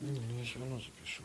Ну я все равно запишу.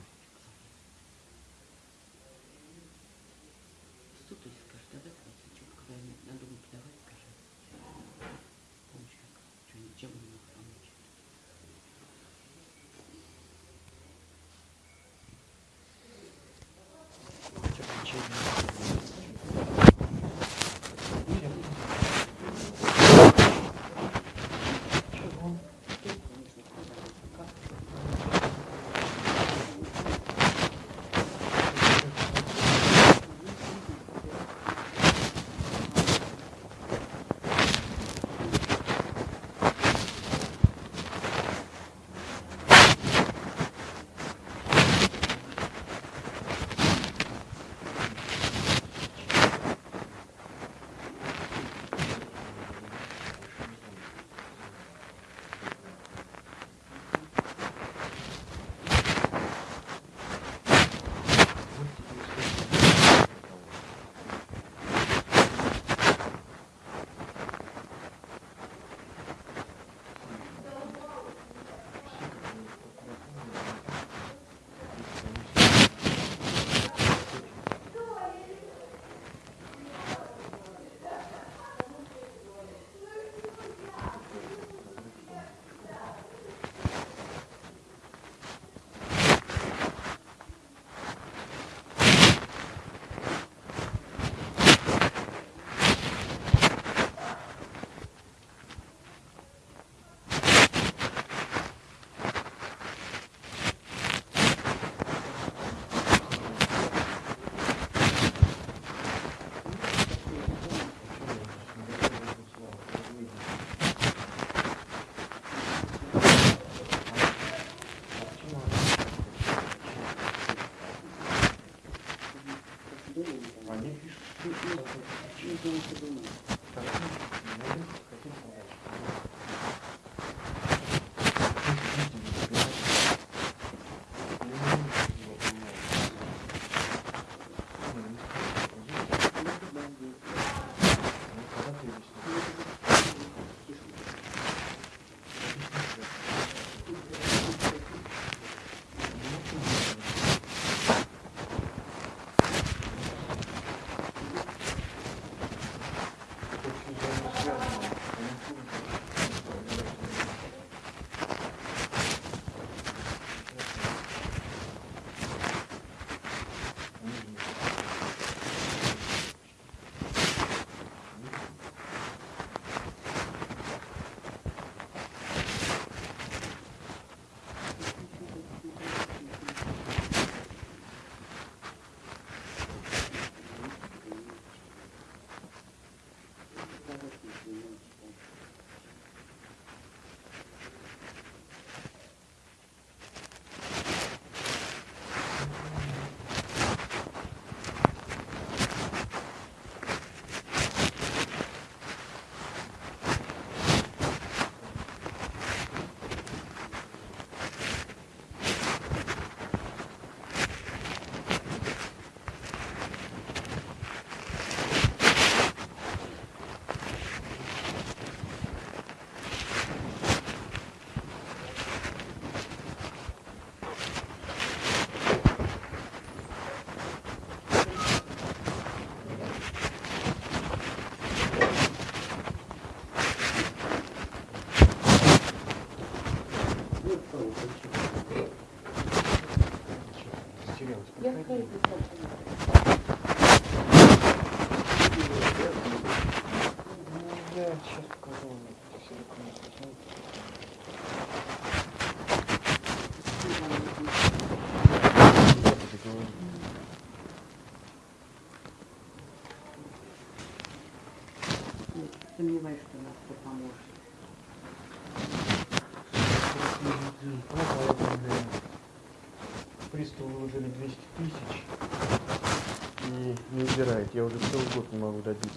я уже целый год не могу добиться.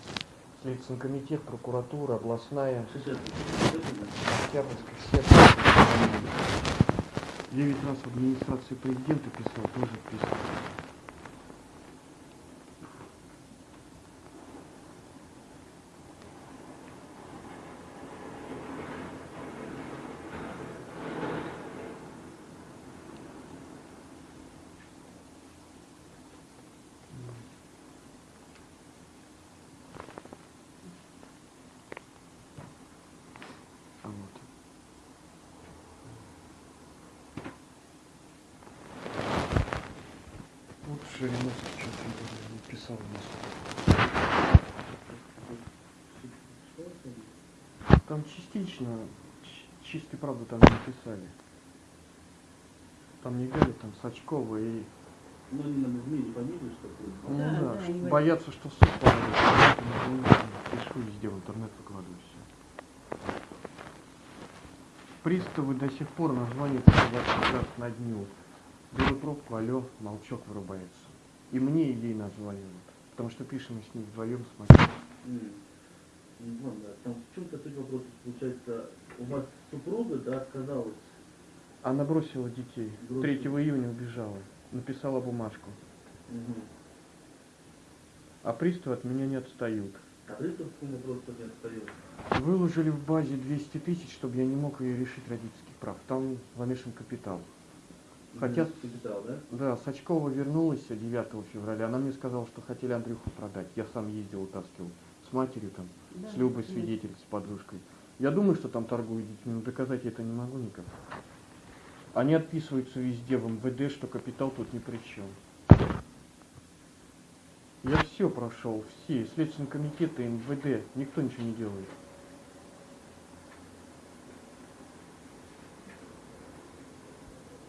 Следственный комитет, прокуратура, областная, Октябрьская сектор. Девять раз в администрации президента писал, тоже писал. Жириновский что-то не писал у нас. Там частично, чистой правды там не написали. Там не Галя, там Сачкова и... Ну, они нам изменили фамилию, что ли? Ну Да, да, да, что боятся, что суд я Пишу везде в интернет выкладываю все. Приставы до сих пор название по 20 раз на дню. Беру трубку, алло, молчок вырубается. И мне, и ей названивают. Потому что пишем мы с ним вдвоем с Максимом. Не знаю, да. Там в чем-то суть вопроса. Получается, у вас супруга, да, отказалась. Она бросила детей. Бросила. 3 июня убежала. Написала бумажку. Угу. А приставы от меня не отстают. А пристав какому вопросу не отстоял? Выложили в базе 200 тысяч, чтобы я не мог ее решить родительских прав. Там замешан капитал. Хотя- Капитал, да? Да, Сачкова вернулась 9 февраля. Она мне сказала, что хотели Андрюху продать. Я сам ездил, утаскивал. С матерью там, Да, с Любой свидетель, с подружкой. Я думаю, что там торгуют детьми, но доказать я это не могу никак. Они отписываются везде в МВД, что капитал тут ни при чем. Я все прошел, все, и Следственный комитет и МВД, никто ничего не делает.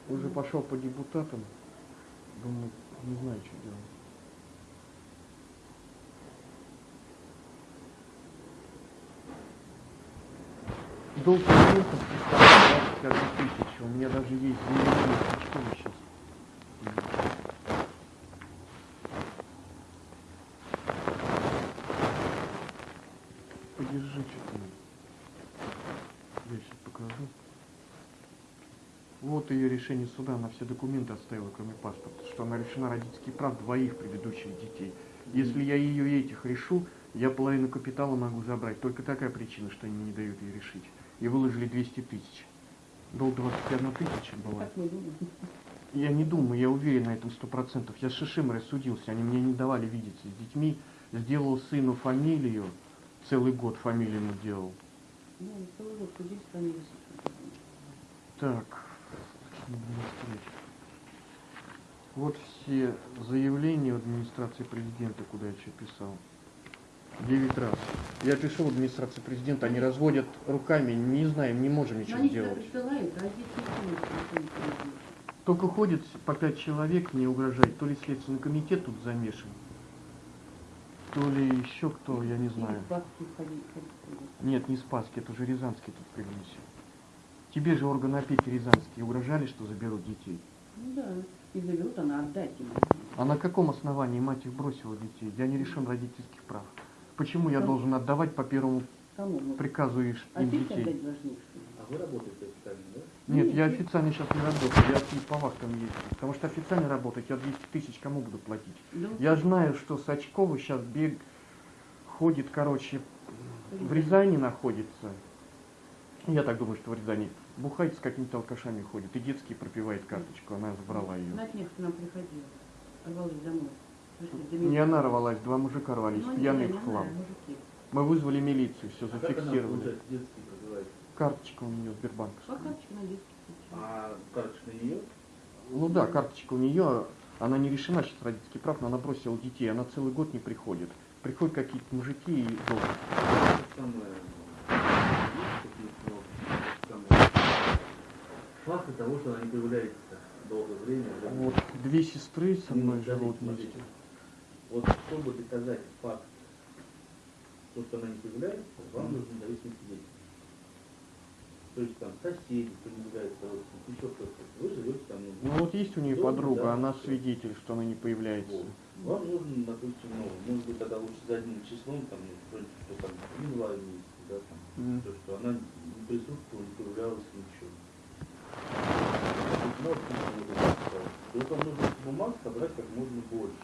Уже пошел по депутатам, думаю, не знаю, что делать. Долг клиентов составляет 21 тысяч. У меня даже есть заявление Сачкова сейчас. Подержи что-то. Я сейчас покажу. Решение суда, она все документы оставила, кроме паспорта, что она лишена родительских прав двоих предыдущих детей. Если я ее и этих решу, я половину капитала могу забрать. Только такая причина, что они не дают ей решить. И выложили 200 тысяч. Долг 21 тысяча была. Мы думаем? Я не думаю, я уверен на этом сто процентов. Я с Шишим рассудился, они мне не давали видеться с детьми. Сделал сыну фамилию, целый год фамилию ему делал. Ну. Так. Вот все заявления в администрации президента, куда я что писал. Девять раз. Я пишу в администрации президента, они разводят руками, не знаем, не можем ничего они тебя сделать. присылают, а здесь. Только ходит по пять человек, мне угрожает. То ли Следственный комитет тут замешан, то ли еще кто, я не знаю. Нет, не Спасский, это уже Рязанский тут прилился. Тебе же органы опеки Рязанские угрожали, что заберут детей. Ну да, и заберут, она отдать им. А на каком основании мать их бросила детей? Я не решен родительских прав. Почему я Кому? должен отдавать по первому Кому? Ну, приказу а им здесь детей? А вы работаете официально, да? Нет, Нет, я нет. официально сейчас не работаю, я по вахтам езжу. Потому что официально работать я 200 тысяч кому буду платить? Да, Я знаю, что Сачкова сейчас бег ходит, короче, в Рязани находится. Я так думаю, что в Рязани. Бухает с какими-то алкашами ходит. И детский пропивает карточку. Она забрала ее. На днях к нам приходила, рвалась домой. Не она рвалась, два мужика рвались, Ну, пьяные в хлам. мужики. Мы вызвали милицию, все А зафиксировали. Карточка у нее Сбербанк. По карточке на детский случай. А карточка на нее? Ну да, карточка у нее, она не решена сейчас родительских прав, но она бросила детей, она целый год не приходит. Приходят какие-то мужики и долг. самое, есть какие-то, ну, самое, факты того, что она не появляется долгое время. Вот две сестры со мной ну, живут вместе. Вот чтобы доказать факт, то, что она не появляется, вам нужно зависеть свидетель. То есть там соседи, кто не является родственником, еще кто-то. Вы живете там, Ну вот есть у нее подруга, да, она свидетель, что она не появляется. Вот. Вам нужно, допустим, ну, может быть, тогда лучше за одним числом, там, ну, что там, не два месяца, да, там, М. то, что она не присутствовала, не появлялась, ничего. Вам нужно бумаг собрать как можно больше.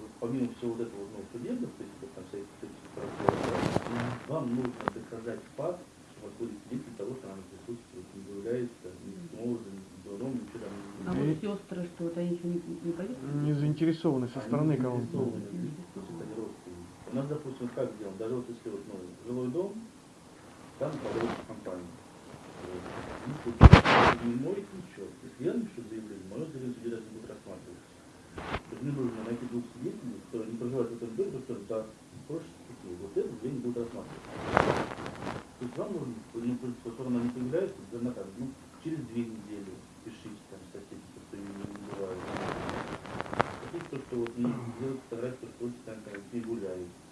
Вот помимо всего вот этого, ну, судебных, то есть, вот, там, всяких этих процессов, вам нужно доказать факт, что вас были свидетели того, что она присутствует, не является, ни с мужем, ни с другом, ничего там А не вот сестры, что вот они ничего не, не пойдут? Не заинтересованы со стороны не кого-то. заинтересованы, то есть это не родственники. У нас, допустим, как сделано, даже вот если вот, ну, жилой дом, там управляющая компания не может ничего. Если я напишу заявление, мое заявление судья не будет рассматриваться. То мне нужно найти двух свидетелей, которые не проживают в этом доме, просто да, проще такие. Вот это заявление будет рассматриваться. То есть вам нужно, которая она не появляется, она там, ну, через две недели пишите там статистику, что ее не бывает. Хотите то, что вот, ну, делать фотографию, то, что вы там, там, гуляете.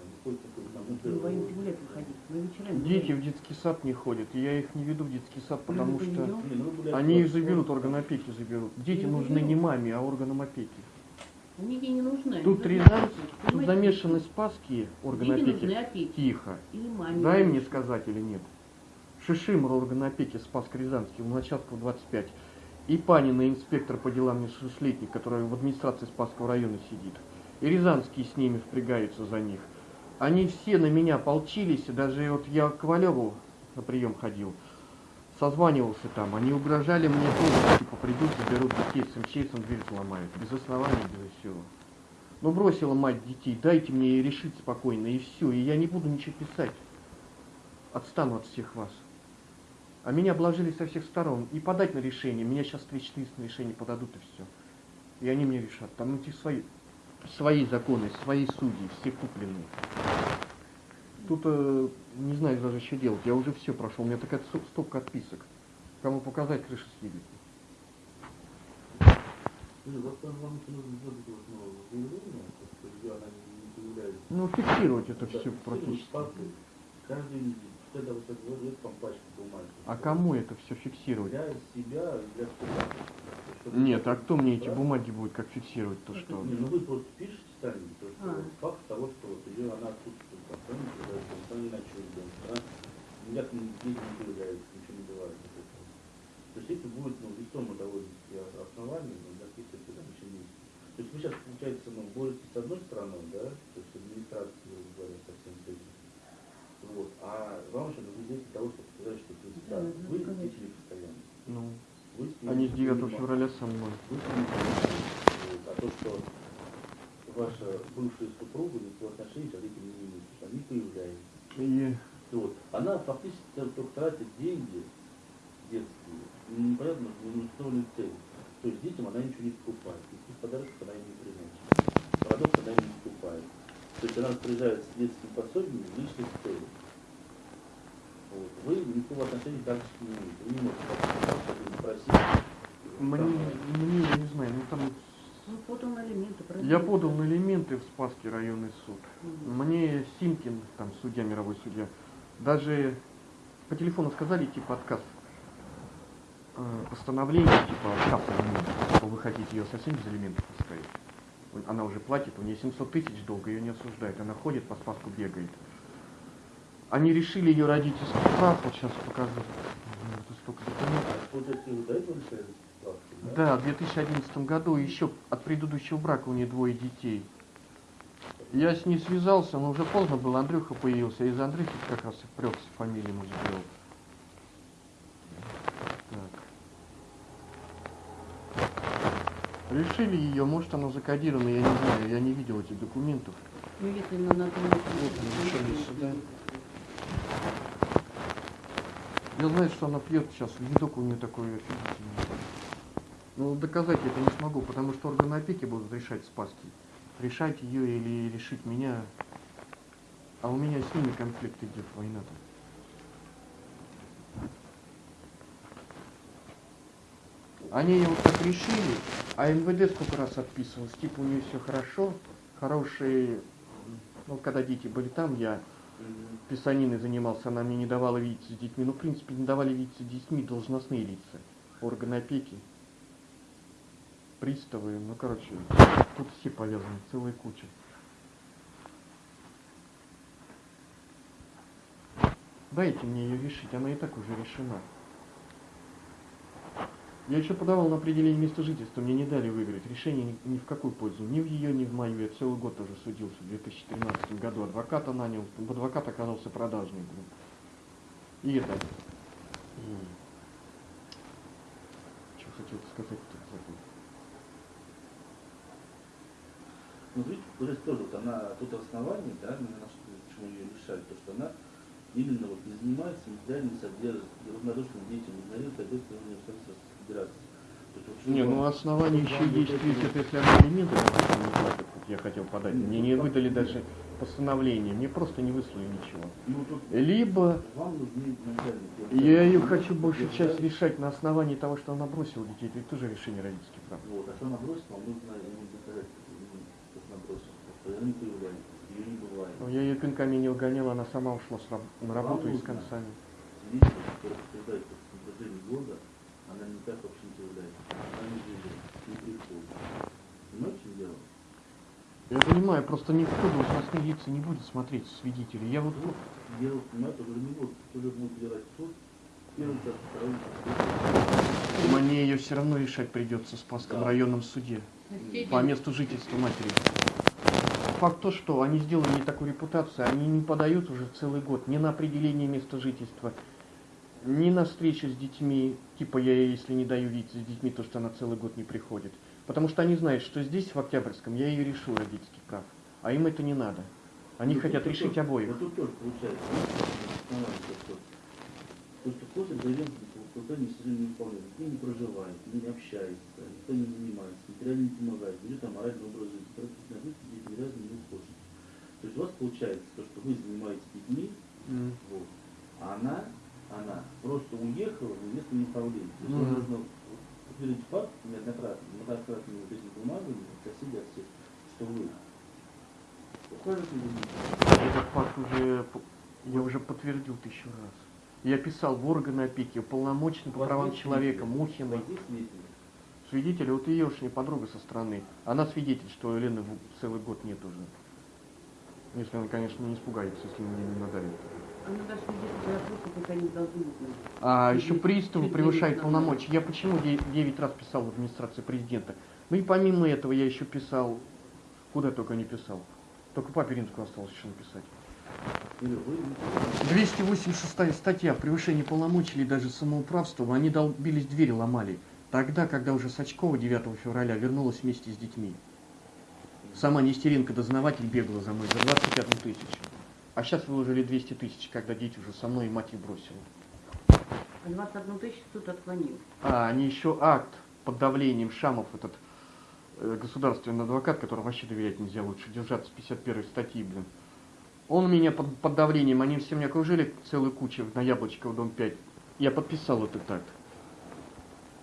Дети в детский сад не ходят. и Я их не веду в детский сад, потому что ну они их заберут, там, орган опеки заберут. Дети Ну, нужны не маме, а органам опеки. Они ей не нужны. Тут нужны Рязань, опеке. тут Понимаете? замешаны спасские органы опеки. Тихо. Дай не мне сказать или нет. Шишимр орган опеки Спаск Рязанский, Луначарского 25. И Панина, инспектор по делам несовершеннолетних, который в администрации Спасского района сидит. И Рязанский с ними впрягаются за них. Они все на меня полчились, даже вот я к Ковалеву на прием ходил, созванивался там, они угрожали мне тоже, типа придут, заберут детей с МЧСом, дверь сломают, без оснований, без всего. Ну бросила мать детей, дайте мне решить спокойно, и все, и я не буду ничего писать. Отстану от всех вас. А меня обложили со всех сторон. И подать на решение. Меня сейчас 34 на решение подадут и все. И они мне решат. Там эти свои, свои законы, свои судьи, все купленные. Тут э, не знаю даже, что делать. Я уже все прошел. У меня такая ст- стопка отписок. Кому показать, крыша съедет. Ну, ну, фиксировать это все практически. факты Это вот бумаги. А кому это все фиксировать? Для себя для. Чтобы- Нет, а кто мне эти бумаги будет как фиксировать? То что? Не, ну вы просто пишете сами, то, что А. факт того, что вот ее она отсутствует, там, не ночует дома, она никак не, появляется, ничего не бывает. То есть это будет, ну, весомо довольно-таки основание, но для каких-то там еще не То есть вы сейчас, получается, ну, боретесь с одной стороной, да, то есть администрация, говоря, со всем этим. Вот. А вам еще нужно для того, чтобы сказать, что то есть, Да, вы деятели постоянно. Ну, Вы они с 9 снимаете. февраля со мной. Вы понимаете, вот, а то, что ваша бывшая супруга никакого отношения к этим не имеет, они появляются. И Вот. Она фактически только тратит деньги детские, непонятно, не установленные цели. То есть детям она ничего не покупает, никаких подарков она им не приносит, продукты она им не покупает. То есть она распоряжается детским пособием в личных целях. Вот. Вы никакого отношения практически не имеете. Вы не можете как-то не просить. мне, Там, мне, я не знаю, ну там Ну, подал на элементы. Я подал на элементы в Спасский районный суд. Мгм. Мне Симкин, там судья, мировой судья, даже по телефону сказали, типа, отказ. Э, Постановление, типа, отказ элементов, что вы хотите ее совсем без элементов оставить. Он- Она уже платит, у нее 700 тысяч долга, ее не осуждают. Она ходит, по Спаску бегает. Они решили ее родительский прав, вот сейчас покажу. Это столько документов. А Да, в 2011 году еще от предыдущего брака у нее двое детей. Я с ней связался, но уже поздно было, Андрюха появился. Из Андрюхи как раз и впрёгся, фамилию ему сделал. Решили ее, может она закодирована, я не знаю, я не видел этих документов. Ну, если на надо... Вот они решили сюда. Я знаю, что она пьет сейчас, видок у нее такой офигительный. Но доказать я это не смогу, потому что органы опеки будут решать спаски. Решать ее или решить меня. А у меня с ними конфликт идет, война-то. Они ее вот так решили, а МВД сколько раз отписывалось, типа у нее все хорошо, хорошие, ну когда дети были там, я писаниной занимался, она мне не давала видеться с детьми. Ну, в принципе, не давали видеться с детьми должностные лица, органы опеки, приставы, ну, короче, тут все повязаны, целая куча. Дайте мне ее решить, она и так уже решена. Я еще подавал на определение места жительства, мне не дали выиграть. Решение ни, в какую пользу. Ни в ее, ни в мою. Я целый год уже судился. В 2013 году адвоката нанял. Адвокат оказался продажный. блин. И это. Что хотел сказать-то? забыл. Ну, видите, есть тоже вот она, тут основание, да, почему ее лишают, то, что она именно вот не занимается, никогда не содержит, равнодушно детям игнорирует ответственность университета Федерации. Не, ну основание еще есть, ведь это если она элементы не платит, как я хотел подать. Мне не выдали даже постановление, мне просто не выслали ничего. Ну, Либо я ее хочу большую часть решать на основании того, что она бросила детей. Это тоже решение родительских прав. Вот, а что она бросит, вам нужно ему доказать, ну, она не появляется. Но я ее пинками не угонял, она сама ушла с раб- на работу и с концами. Что года она никак вообще не появляется. Она не живет, не приходит. Понимаете, дело? Я понимаю, просто никто должностные лица не будет смотреть свидетелей. Я вот Вот дело, понимаете, уже не будет, уже будет делать суд, первый второй раз, мне ее все равно решать придется в Спасском Да. районном суде. По месту жительства матери. Факт то, что они сделали не такую репутацию, они не подают уже целый год ни на определение места жительства, ни на встречу с детьми, типа я ей, если не даю видеться с детьми, то что она целый год не приходит. Потому что они знают, что здесь, в Октябрьском, я ее решу родительский прав. А им это не надо. Они Ну, хотят решить тоже- обоих. Вот тут тоже получается, что, то, что после заявленного платежа все не выполняет, никто не проживает, никто не общается, никто не занимается, материально не помогает, ведет там моральный образ жизни, на дети разу не уходит. То есть у вас получается то, что вы занимаетесь детьми, М. вот, а она, она просто уехала в местное направление. То есть Мгм. вам нужно подтвердить факт неоднократно, многократно вот этими бумагами от соседей, от всех, что вы ухаживаете за. Этот факт уже, я уже подтвердил тысячу раз. Я писал в органы опеки, уполномоченный по правам человека, Мухиной. свидетели? Вот ее уж не подруга со стороны. Она свидетель, что Елены целый год нет уже. Если она, конечно, не испугается, если мне не надавит. А еще приставы не полномочия. Я почему 9 раз писал в администрации президента? Ну и помимо этого я еще писал, куда только не писал. Только папе Римскому осталось еще написать. Или вы не 286 статья превышение полномочий или даже самоуправство, они долбились двери ломали. Тогда, когда уже Сачкова 9 февраля вернулась вместе с детьми. Сама Нестеренко, дознаватель, бегала за мной за 21 тысячу. А сейчас выложили 200 тысяч, когда дети уже со мной и мать их бросила. А 21 тысячу суд отклонил. А, они еще акт под давлением Шамов, этот э, государственный адвокат, которого вообще доверять нельзя, лучше держаться 51 статьи, блин. Он меня под, под давлением, они все меня окружили целую кучу на Яблочково, дом 5. Я подписал этот акт.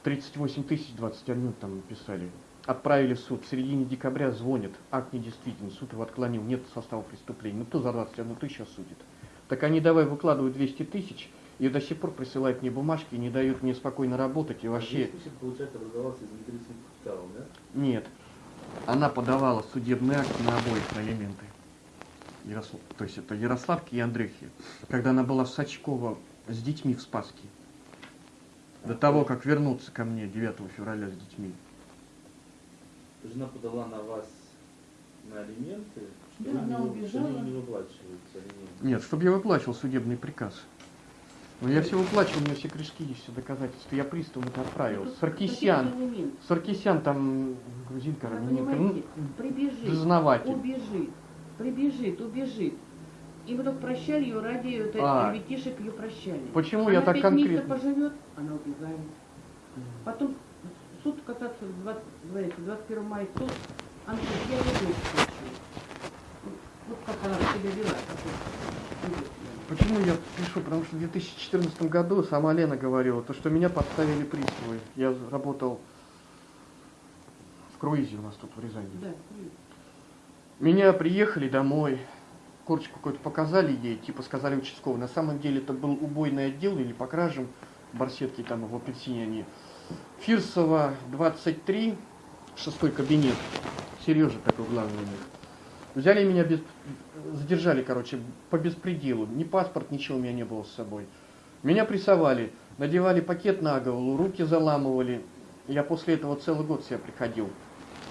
38 тысяч 21 там написали. Отправили в суд. В середине декабря звонят. Акт недействителен. Суд его отклонил. Нет состава преступления. Ну кто за 21 тысячу осудит? Так они давай выкладывают 200 тысяч и до сих пор присылают мне бумажки, не дают мне спокойно работать. И вообще... Дискуссия, получается, образовался да? Нет. Она подавала судебный акт на обоих на элементы. Ярослав, то есть это Ярославки и Андрюхи. Когда она была в Сачково с детьми в Спаске. До того, как вернуться ко мне 9 февраля с детьми. Жена подала на вас на алименты, что Да, вы она не, убежала. что вы не выплачиваете алименты. Нет, чтобы я выплачивал судебный приказ. Но я все выплачивал, у меня все крышки есть, все доказательства. Я приставам это отправил. Ну, Саркисян. Саркисян там грузинка, Она, понимаете, ну, прибежит, дознаватель. убежит, прибежит, убежит. И мы только прощали ее ради этой А. ребятишек ее прощали. Почему она я так конкретно? поживет, она убегает. Потом суд касаться 20, говорите, 21 мая суд, говорит, я не хочу. Вот- как она себя вела. Почему я пишу? Потому что в 2014 году сама Лена говорила, то, что меня подставили приставы. Я работал в круизе у нас тут в Рязани. Да, Меня приехали домой, корочку какую-то показали ей, типа сказали участковый. На самом деле это был убойный отдел или по кражам, барсетки там в апельсине они. Фирсова 23, шестой кабинет. Сережа такой главный у них. Взяли меня без... Задержали, короче, по беспределу. Ни паспорт, ничего у меня не было с собой. Меня прессовали, надевали пакет на голову, руки заламывали. Я после этого целый год себя приходил.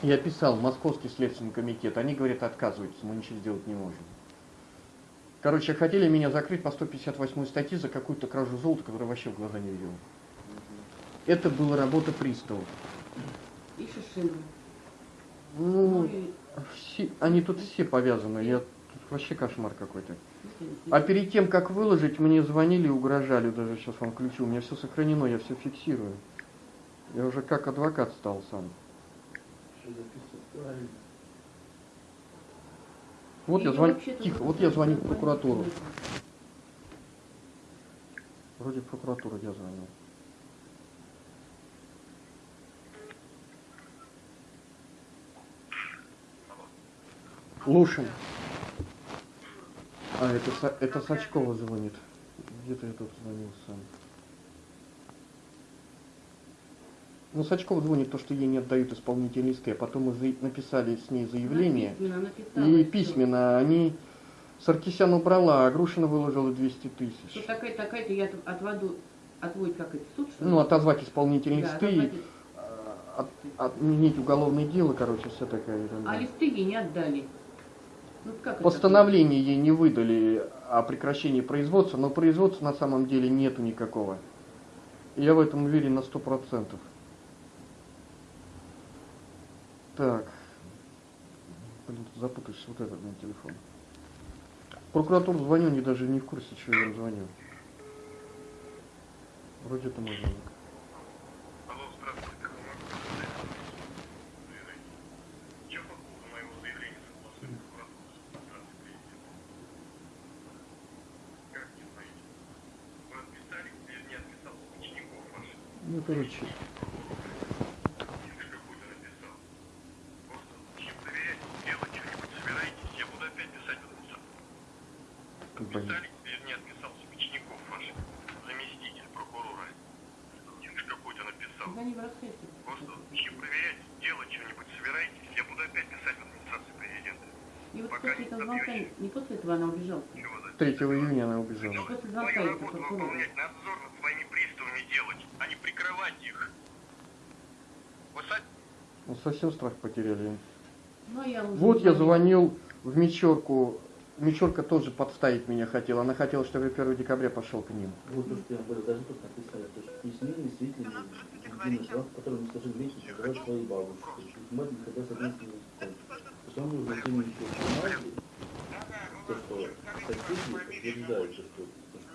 Я писал в Московский следственный комитет. Они говорят, отказываются, мы ничего сделать не можем. Короче, хотели меня закрыть по 158 статье за какую-то кражу золота, которую вообще в глаза не видел. Это была работа приставов. и Шишина. Ну, Ну и все, они тут все повязаны. Я тут вообще кошмар какой-то. А перед тем, как выложить, мне звонили и угрожали. Даже сейчас вам ключу. У меня все сохранено, я все фиксирую. Я уже как адвокат стал сам. Вот я звоню. Тихо, вот я звоню в прокуратуру. Вроде в прокуратуру я звоню. Лушин. А, это, это Сачкова звонит. Где-то я тут звонил сам. Ну, Сачкова звонит то, что ей не отдают исполнительный листы, а потом мы написали с ней заявление. Написала, И письменно они... Саркисян убрала, а Грушина выложила 200 Что тысяч. такая, такая-то я от- отводу, отводит как это, суд, что? Ну, отозвать исполнительные Да, листы, отозвать. а, от- отменить уголовное дело, короче, вся такая ерунда. А листы ей не отдали. Ну? Постановление ей не выдали о прекращении производства, но производства на самом деле нету никакого. Я в этом уверен на сто процентов. Так. Блин, запутаешься вот этот на телефон. Прокуратуру звоню, они даже не в курсе, что я звоню. Вроде это мой звонок. Алло, здравствуйте, как вам могу сказать? Заявление. Я по поводу моего заявления согласую прокуратуру с администрацией президента. Как не знаете? Вы отписали или не отписал учеников ваших? Ну, короче, Или какой-то написал? Просто чем проверять, делать что-нибудь собираетесь, я буду опять писать в администрацию. блин. Отписали или не отписал учеников ваших? Заместитель прокурора. Или какой-то написал? Звони в рассказе. Просто чем проверять, делать что-нибудь собираетесь, я буду опять писать в администрацию президента. И вот после этого звонка, не после этого она убежала. Чего за 3 июня она убежала. После Свою звонка из работу прокурора. выполнять, надзор над своими приставами делать, а не прикрывать их. Вы са- Ну, совсем страх потеряли. Ну, я уже Вот я звонил в Мечерку. Мечерка тоже подставить меня хотела. Она хотела, чтобы я 1 декабря пошел к ним. Вот то, что я говорил, даже тут написали, то, что письменные свидетели единый срок, который не сложил вместе называть своей бабушкой. Мать никогда с одним языком. То есть он нужно именно еще то, что соседи подтверждают, что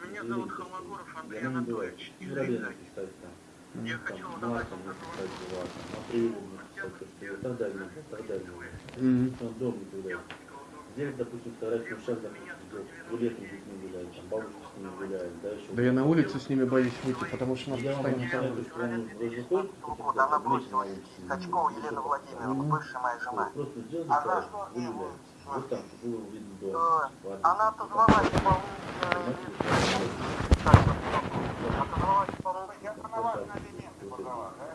Меня зовут Холмогоров я Андрей не. Анатольевич. Я хочу вам написать была, там, апреле написать, то, что и так далее, и так далее. Мгм. Он дом не гуляет. Здесь, допустим, фотографию сейчас, допустим, гулетом с детьми гуляет, там бабушка с ними гуляет, да, еще. Да я на улице с ними боюсь выйти, потому что нас постоянно там... он выходит, года она бросила Сачкова Елена Владимировна, бывшая моя жена. Просто сделать за так, гуляете. Вот там, было видно дом. Э, Ладно. Она отозвалась лист. Так, Отозвалась исполнительный Я права на объединение подала, да?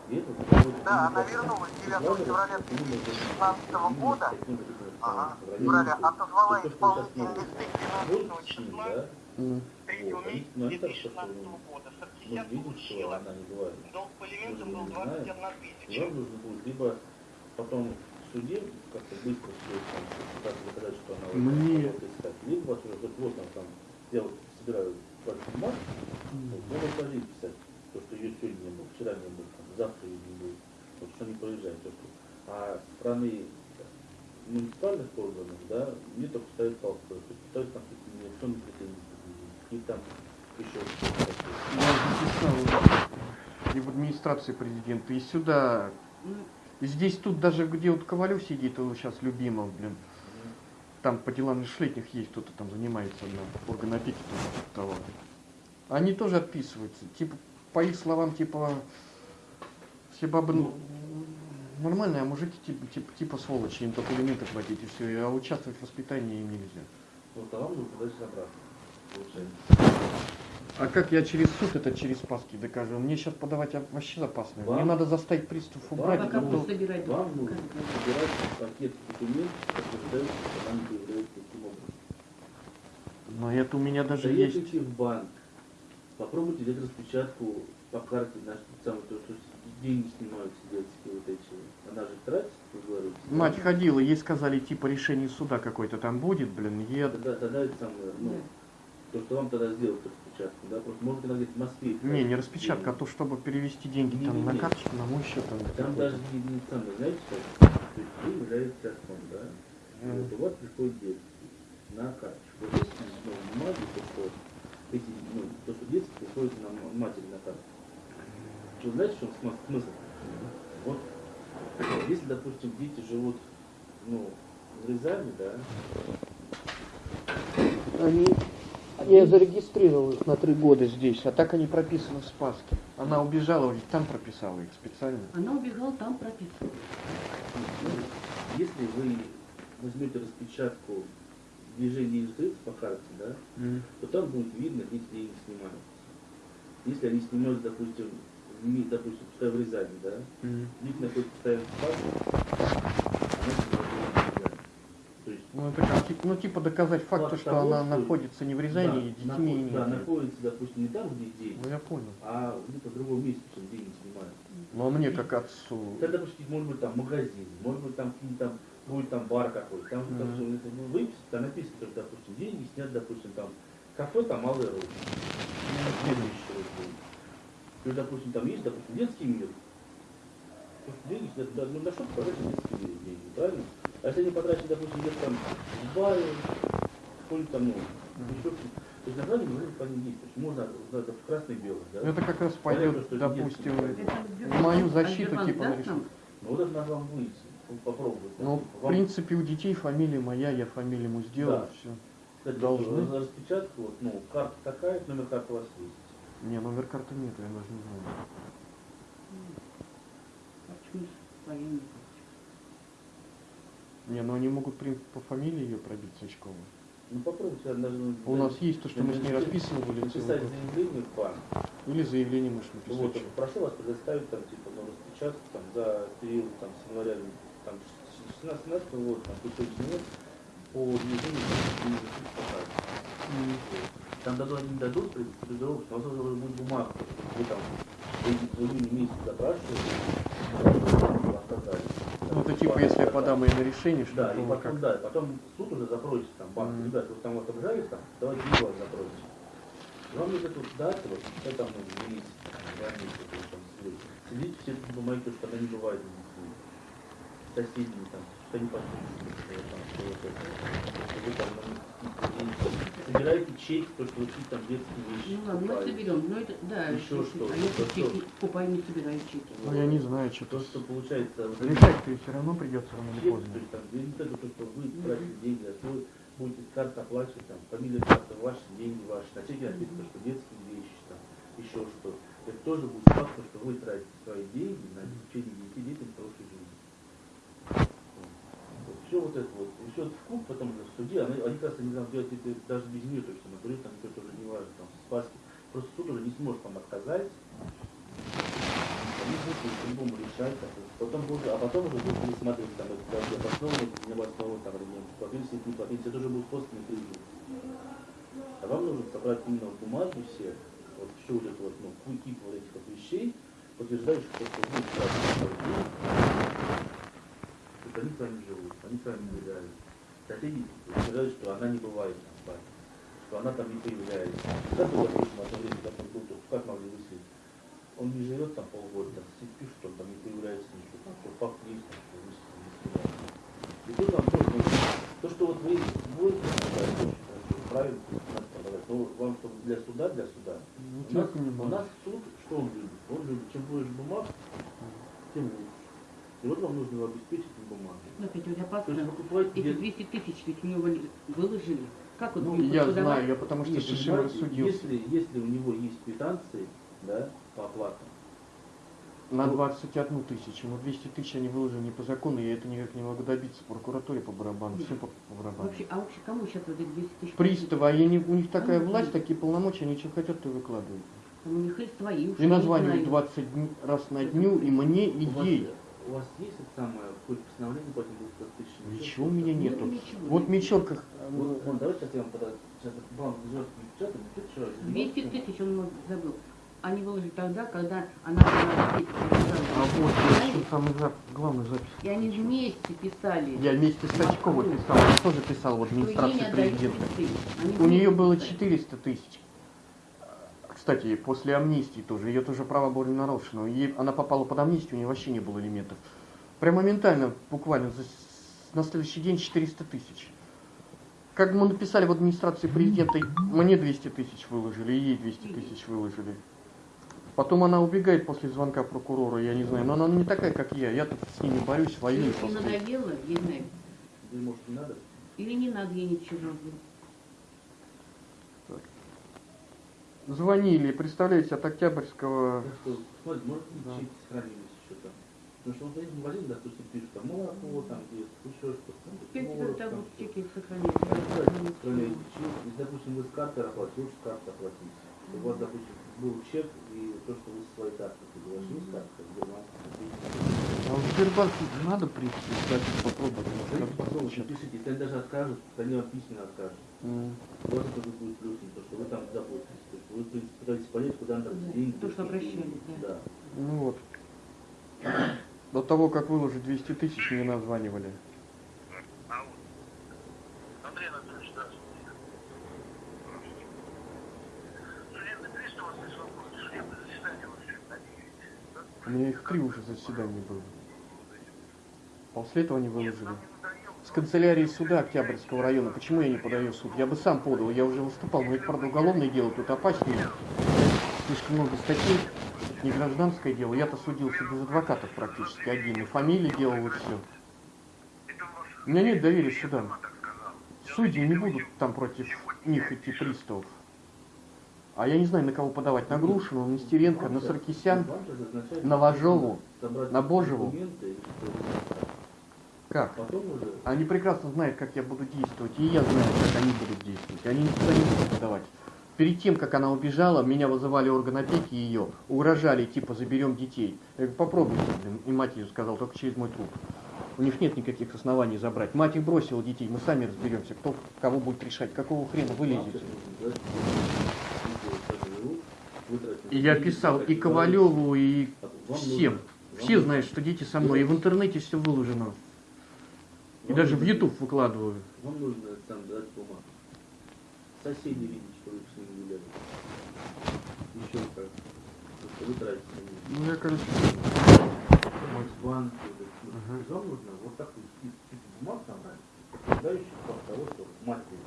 Да, она вернулась 9 Ладно, февраля именно вот 2016 года. Ага. Февраля отозвала мы листы вот 12 с ним, числа да, Мгм. 3 Вот, месяца ну, это так, что 2016 года. мы Саркисян видим, что получила. она не говорит. Долг по элементам был же не знаем. 21 И тысяча. нужно будет либо потом в суде как-то быстро все там, как доказать, что она Мне- искать. Либо вот, вот, вот там, там, я вот собираю большой бумаг, вот, надо писать, то, что ее сегодня не было, вчера не было, там, завтра ее не будет, вот, что. То, что, а с стороны муниципальных органов, да, мне только ставят палку, то есть пытаются там какие-то нерешенные претензии, и там еще что-то писал и в администрации президента, и сюда. Ну, И здесь тут даже, где вот Ковалев сидит, его сейчас любимов, блин. Там по делам лишь-летних есть кто-то там занимается на орган опеки того. Они тоже отписываются. Типа, по их словам, типа, все бабы ну, нормальные, а мужики типа, типа, типа сволочи, им только элементы платить и все, а участвовать в воспитании им нельзя. Вот, а вам нужно подать обратно, получается. А как я через суд это через Паски докажу? Мне сейчас подавать вообще опасно. Мне Вам- надо заставить пристав вам убрать. а собирать. Вам нужно собирать пакет документов, подтверждающих, что является таким образом. Но это у меня даже есть. Заедете в банк, попробуйте взять распечатку по карте, наш самый, то, что деньги снимаются детские вот эти. Она же тратит, вы говорите. Мать да? ходила, ей сказали, типа, решение суда какое-то там будет, блин, ед. Тогда, тогда это самое, ну, то, что вам тогда сделают распечатку, да, просто может она в Москве. Не, не распечатка, а то, чтобы перевести деньги там на Не-не-не. карточку, на мой счет. Там, Там даже не, не самое, знаете, что? То есть вы являетесь отцом, да? Мгм. вот у вас приходит детский на карточку. Вот здесь ну, бумаги, то, что эти, ну, то, что детский приходит на матери на карточку. Вы знаете, в чем смысл? Вот, если, допустим, дети живут, ну, в Рязани, да, Они... Я зарегистрировал их на три года здесь, а так они прописаны в Спаске. Она убежала, ведь там прописала их специально. Она убегала, там прописывала. если вы возьмете распечатку движения ИЖД по карте, да, Мгм. то там будет видно, где деньги снимаются. Если они снимаются, допустим, Ми- допустим, пускай в Рязани, да, Мгм. Вид находится постоянно в. То есть Ну, это как, типа, ну, типа доказать факт, Факт что того, она что- находится не в Рязани да, и детьми наход- и не да, это. находится, допустим, не там, где деньги, Ну, я понял. а где-то в другом месте, чем деньги снимают. Ну, а мне как отцу. Это, допустим, может быть там магазин, может быть там какие-то там будет там бар какой-то, там, Мгм. там всё это, ну, выписано, там написано, что, допустим, деньги снят, допустим, там кафе, там малые руки. Есть, допустим, там есть, допустим, детский мир. Деньги да, ну на что потратить детский мир деньги, правильно? А если они потрачены, допустим, где-то там в баре, какой-нибудь там, ну, еще что-то. То есть на деле можно по ним есть. То есть можно это в красный и белый, да? Это как раз Понятно, пойдет, что это допустим, в мою защиту Сбербанк типа нам? Ну вот это надо вам ну, попробовать. Ну, Вам- в принципе, у детей фамилия моя, я фамилию ему сделал, Да. все. Кстати, должны. распечатку, вот, ну, карта такая, номер карты у вас есть. Не, номер карты нет, я даже не знаю. Почему военный? Не, ну они могут при- по фамилии ее пробить Сачкова. Ну попробуйте, ну, У нас есть то, что мы с ней расписывали Написать заявление в банк. Или заявление можешь Вот, написать. что- прошу вас предоставить там, типа, ну, распечатку там, за период там, с января там, 16 года, там, по сегодняшний год, по движению по. Там дадут, они дадут предупреждение, что у вас уже будет бумага, что вы там в июне месяце запрашиваете, отказали. Ну, это типа, если я подам ее на решение, что Да, и то потом, как. да, и потом суд уже запросит там банк, Мгм. ребята, вы там вот обжались там, давайте вас запросите. И Вам нужно тут дать, вот, это там, ну, есть, там. Следите все эти бумаги, то, что не бывает соседями, там, собираете чеки, то, что там детские вещи Ну ладно, мы соберем. Ну это, да, Еще что? А я Что? чеки покупаю, не собираю чеки. Ну, я не знаю, что То, то. что получается, вот, Решать-то все равно придется рано или чек, поздно. то есть там, не знаю, то, что вы тратите деньги, а свой будете с карты оплачивать, там, фамилия карты ваши, деньги ваши, на чеке написано, что детские вещи, там, еще что. Это тоже будет факт, что вы тратите свои деньги на обеспечение детей, детям хорошей жизни. Все вот это вот, и все это в куб, потом уже в суде, они, они раз они там делают это даже без нее, то есть говорит, там это уже не важно, там, спаски. Просто суд уже не сможет там отказать, они будут по-любому решать, бы. потом будет, а потом уже будут пересматривать там это даже обоснованный, не обоснованный там ремонт, платить, не платить, это уже будет косвенный кредит. А вам нужно собрать именно вот бумаги все, вот все вот это вот, ну, кипа вот этих вот вещей, подтверждающих, что вы тратите что они с вами живут, они с вами гуляют. Соседи утверждают, что она не бывает там вами, что она там не появляется. Как вы, допустим, одно время, как он был, тут, как могли выследить? Он не живет там полгода, там сидит, пишет, что он там не появляется ничего, там, что факт есть, там, что не снимают. И тут вам тоже нужно, то, что вот вы будете хорошо, правильно, надо но вам, чтобы для суда, для суда, Ну, у нас, у нас суд, что он любит? Он любит, чем больше бумаг, тем лучше. И вот вам нужно его обеспечить этим бумагой. Ну, опять у меня То есть паспорт. вы покупаете Эти где- 200 тысяч ведь у него выложили. Как он Ну, будет Я подавать? знаю, я потому что Нет, с Шишим понимаете, рассудился. Если, если у него есть квитанции, да, по оплатам, На 21 тысячу, но 200 тысяч они выложили не по закону, я это никак не могу добиться. В прокуратуре по барабану, все по, по барабану. Вообще, а вообще кому сейчас вот эти 200 тысяч? Приставы, они у них такая Ну, власть, такие полномочия, они что хотят, то и выкладывают. Там у них есть свои. И знаю. 20 дн- раз на дню, и мне, и ей. У вас есть это самое, какое-то постановление по этим 200 тысячам? Ничего у меня Нет, нету. ничего. Вот Мечелка, Вот, вон, давайте сейчас я вам тогда, сейчас назовет печатать, печатать, 200 тысяч он забыл. Они выложили тогда, когда она была а вот я ищу самый зап- главную запись. И они вместе писали. Я вместе с Сачковой писал, я тоже писал в что ей не администрации отдают президента. У нее было писали. 400 тысяч. Кстати, после амнистии тоже, ее тоже права были нарушены. Ей, она попала под амнистию, у нее вообще не было элементов. Прям моментально, буквально, за на следующий день 400 тысяч. Как мы написали в администрации президента, мне 200 тысяч выложили, и ей 200 тысяч выложили. Потом она убегает после звонка прокурора, я не знаю, но она не такая, как я. Я тут с ними борюсь, воюю. Просто. надоело, ей знаю. Или может не надо? Или не надо ей ничего. Звонили, представляете, от Октябрьского смотрите, может Да. сохранились еще там. Потому что вот есть магазин, допустим, пишут, там молоко, там есть, еще что-то. там, творог, там там отправляете чек. Если, допустим, вы с карты оплатите, лучше с карты оплатить. У вас, допустим, был чек, и то, что вы со своей карты, есть карта, Сбербанк, А в Сбербанк надо прийти, кстати, попробовать. попробуйте, получится. пишите, если они даже откажут, то они вам письменно откажут. М. У вас это будет плюсом, то, что вы там заботитесь. Вы, пытаетесь понять, куда надо Да, деньги. то, что обращались, да. Да. Ну вот. До того, как выложить 200 тысяч, мне названивали. А? У меня их три уже заседания было. После этого они выложили. С канцелярии суда Октябрьского района. Почему я не подаю суд? Я бы сам подал, я уже выступал. Но это, правда, уголовное дело, тут опаснее. Слишком много статей. Это не гражданское дело. Я-то судился без адвокатов практически один. И фамилии делал, и все. У меня нет доверия судам. Судьи не будут там против них идти приставов. А я не знаю, на кого подавать. На Грушину, на Нестеренко, на Саркисян. На Ложову, на Божеву. Как? Уже Они прекрасно знают, как я буду действовать, и я знаю, как они будут действовать. Они никуда не будут подавать. Перед тем, как она убежала, меня вызывали орган опеки ее, угрожали, типа, заберем детей. Я говорю, попробуйте, блин. И мать ее сказала, только через мой труп. У них нет никаких оснований забрать. Мать их бросила детей, мы сами разберемся, кто кого будет решать, какого хрена вы вам лезете. сейчас нужно дать видео, как живут, вытратить И я писал и Ковалеву, и. Вам всем. Все знают, что дети со мной, и в интернете все выложено. И даже в YouTube выкладываю. Вам нужно там дать бумагу. Соседи видеть, что вы с ними гуляли. Еще как. Вы тратите. Ну я, короче, Банки. Ага. Вам нужно вот такой список список бумаг набрать, подтверждающих факт того, что матери.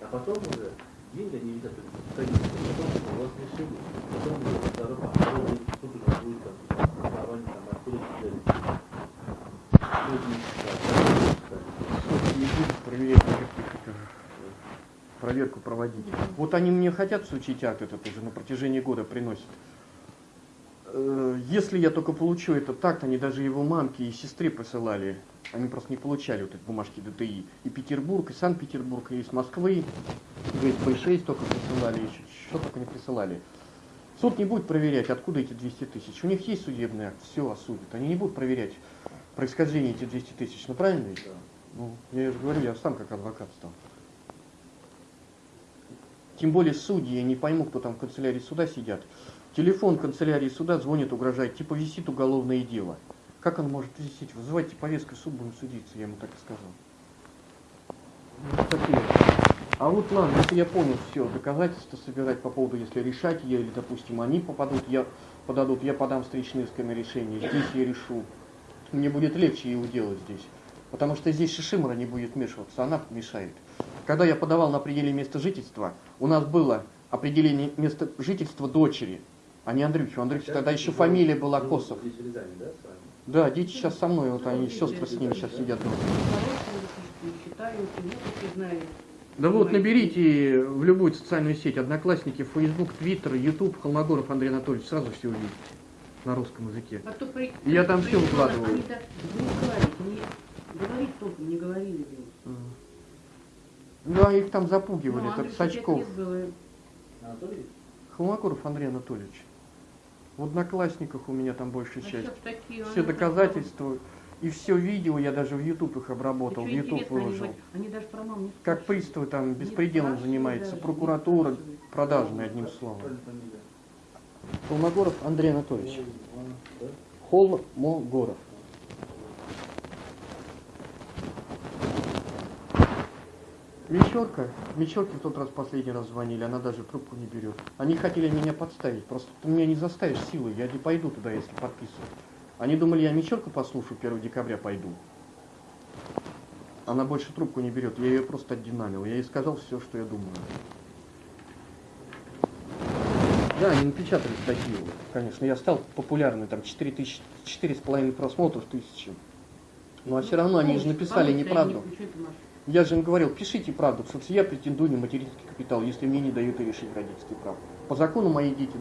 А потом уже деньги они видят, потом у вас решили, потом уже а второй день суд уже будет там основание там откуда взяли. Суд не читает, суд не будет проверять проверку проводить. Вот они мне хотят сучить акт этот уже на протяжении года приносят. Э, Если я только получу этот акт, они даже его мамке и сестре посылали. Они просто не получали вот эти бумажки ДТИ. И Петербург, и Санкт-Петербург, и из Москвы. ГСП-6 только присылали, еще что только не присылали. Суд не будет проверять, откуда эти 200 тысяч. У них есть судебный акт, все осудят. Они не будут проверять происхождение этих 200 тысяч. Ну правильно ведь? Да. Ну, я же говорю, я сам как адвокат стал. Тем более судьи, я не пойму, кто там в канцелярии суда сидят. Телефон канцелярии суда звонит, угрожает, типа висит уголовное дело. Как он может висеть? Вызывайте повестку в суд, будем судиться, я ему так и сказал. Ну, такие. А вот ладно, если я понял все, доказательства собирать по поводу, если решать я или, допустим, они попадут, я подадут, я подам встречное исковое решение, здесь я решу. Мне будет легче его делать здесь. Потому что здесь Шишимора не будет вмешиваться, она мешает. Когда я подавал на определение места жительства, у нас было определение места жительства дочери, а не Андрюхи. У Андрюхи тогда еще фамилия была Живут Косов. Да, с вами? Да, дети сейчас со мной, вот они, сестры с ними сейчас сидят ну. Да вот, наберите в любую социальную сеть, Одноклассники, Facebook, Twitter, YouTube, Холмогоров Андрей Анатольевич, сразу все увидите на русском языке. А то при... И я там всё при- выкладываю. Они так не говорить, они говорить толком не говорили. блин. Да, их там запугивали, Ну, этот Андрюше Сачков. Холмогоров Андрей Анатольевич. В Одноклассниках у меня там большая А часть. такие, Все они доказательства и все видео, я даже в YouTube их обработал, в YouTube они выложил. говорят, Они даже про маму не Как приставы там Не беспределом не прокуратура продажная, одним словом. Холмогоров Андрей Анатольевич. Холмогоров. Мещерка, Мещерке в тот раз последний раз звонили, она даже трубку не берет. Они хотели меня подставить, просто ты меня не заставишь силой, я не пойду туда, если подписываю. Они думали, я Мещерку послушаю, 1 декабря пойду. Она больше трубку не берет, я ее просто отдинамил, я ей сказал все, что я думаю. Да, они напечатали статью, конечно, я стал популярный, там 4 тысячи, половиной просмотров тысячи. Ну а все равно они же написали неправду. Я же им говорил, пишите правду, в я претендую на материнский капитал, если мне не дают решить родительский прав. По закону мои дети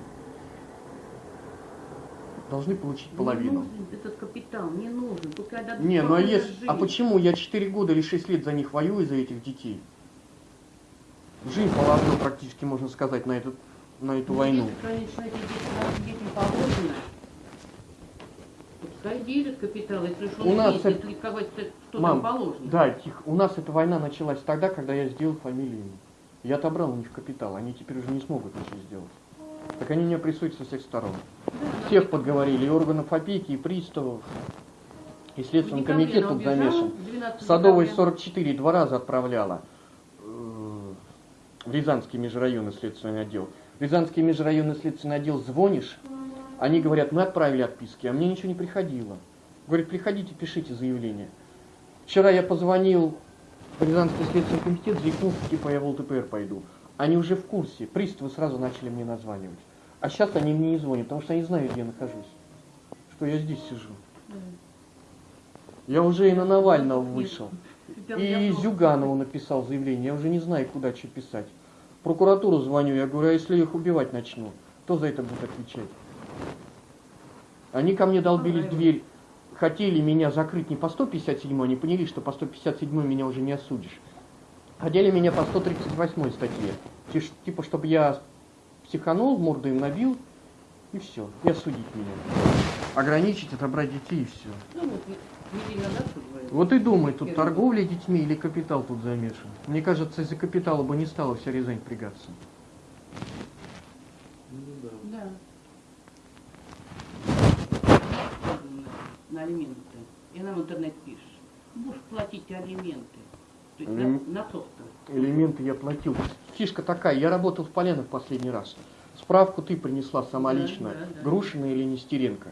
должны получить половину. нужен этот капитал, не нужен. Дадут Не, ну а, если, а почему я 4 года или 6 лет за них воюю, за этих детей? Жизнь положила практически, можно сказать, на, этот, на эту Ну, войну. Если, конечно, эти дети, детям положено, пускай делят капитал, если он У нас есть, это- если кого-то что Мам, положено. да, тихо. У нас эта война началась тогда, когда я сделал фамилию. Я отобрал у них капитал, они теперь уже не смогут ничего сделать. Так они меня прессуют со всех сторон. Да, Всех подговорили, и органов опеки, и приставов, и Следственный комитет тут замешан. 12 Садовой декабря. 44 два раза отправляла э, в Рязанский межрайонный следственный отдел. Рязанский межрайонный следственный отдел звонишь, они говорят, мы отправили отписки, а мне ничего не приходило. Говорит, приходите, пишите заявление. Вчера я позвонил в Рязанский следственный комитет, заикнулся, типа я в ЛТПР пойду. Они уже в курсе, приставы сразу начали мне названивать. А сейчас они мне не звонят, потому что они знают, где я нахожусь. Что я здесь сижу. Я уже и на Навального вышел. И Зюганову написал заявление, я уже не знаю, куда что писать. Прокуратуру звоню, я говорю, а если их убивать начну, кто за это будет отвечать? Они ко мне долбились дверь, хотели меня закрыть не по 157, они поняли, что по 157 меня уже не осудишь. Хотели меня по 138 статье, типа, чтобы я психанул, морду им набил, и все, и осудить меня. Ограничить, отобрать детей, и все. Вот, и думай, тут торговля детьми или капитал тут замешан. Мне кажется, из-за капитала бы не стала вся Рязань впрягаться. Ну да. Да. На алименты. И она в интернет пишет. Будешь платить алименты. То есть Алим- на, на собственность. Элементы я платил. Фишка такая, я работал в Полянах последний раз. Справку ты принесла сама Да, лично, да, да. Грушина или Нестеренко.